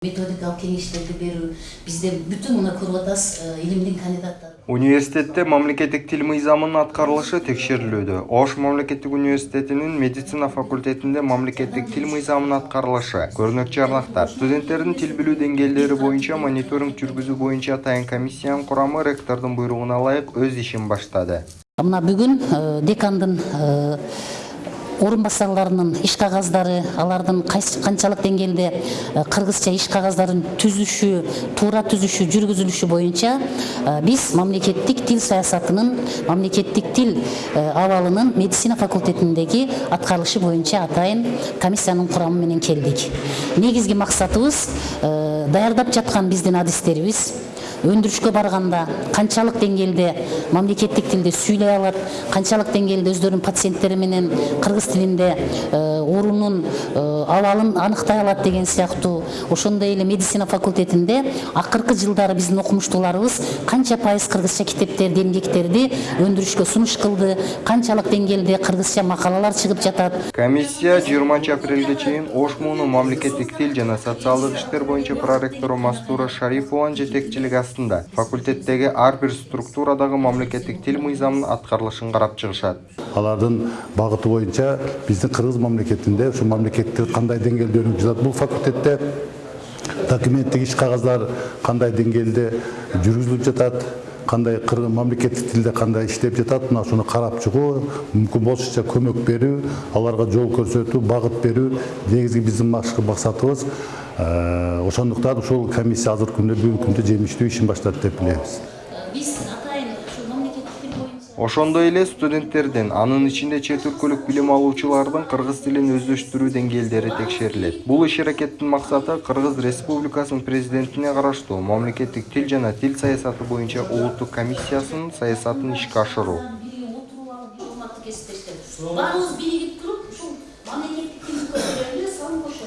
методикалык кеңештерди берүү бизде бүтүн мына көрүп атасыз илимдин кандидаттары Университетте мамлекеттик тил мыйзамынын аткарылышы текшерилүүдө. Ош мамлекеттик университетинин медицина факультетинде мамлекеттик тил мыйзамынын аткарылышы. Көрнөк жарнактар. Студенттердин тил билүү деңгээлдери боюнча мониторинг жүргүзүү боюнча атайын комиссиянын курамы ректордун буйругуна ылайык өз ишин баштады. мына бүгүн декандын иш кагаздары алардын кайсы канчалык деңгээлде э, кыргызча иш кагаздарын түзүшү туура түзүшү жүргүзүлүшү боюнча биз мамлекеттик тил саясатынын мамлекеттик тил абалынын медицина факультетиндеги аткарылышы боюнча атайын комиссиянын курамы менен келдик негизги максатыбыз даярдап жаткан биздин адистерибиз өндүрүшкө барганда канчалык деңгээлде мамлекеттик тилде сүйлөй алат канчалык деңгээлде өздөрүнүн пациенттери менен кыргыз тилинде э, оорунун э, абалын аныктай алат деген сыяктуу ошондой эле медицина факультетинде акыркы жылдары биздин окумуштууларыбыз канча пайыз кыргызча китептерди эмгектерди өндүрүшкө сунуш кылды канчалык деңгээлде кыргызча макалалар чыгып жатат Комиссия 20 апрелге чейин Ош муунун мамлекеттик тил жана социалдык иштер боюнча проректору Мастура Шарипованын жетекчилиги астында факультеттеги ар бир структурадагы мамлекеттик тил мыйзамынын аткарылышын карап чыгышат. алардын багыты боюнча биздин кыргыз мамлекетинде ушу мамлекеттик кандай деңгээлде өнүгүп жатат бул факультетте документтик иш кагаздар кандай деңгээлде жүргүзүлүп жатат кандай мамлекеттик тилде кандай иштеп жатат мына ушуну карап чыгуу мүмкүн болушунча көмөк берүү аларга жол көрсөтүү багыт берүү негизги биздин башкы максатыбыз Э, ошондуктан ушул комиссия азыркы күндө бүгүнкү күндө жемиштүү ишин баштады деп билебиз биз Ошондой эле студенттердин, анын ичинде чет өлкөлүк билим алуучулардын кыргыз тилин өздөштүрүү деңгээлдери текшерилет. Бул иш-аракеттин максаты Кыргыз Республикасынын президентине караштуу мамлекеттик тил жана тил саясаты боюнча улуттук комиссиясынын саясатын ишке ашыруу. баарыбыз биригип туруп ушул мамлекеттик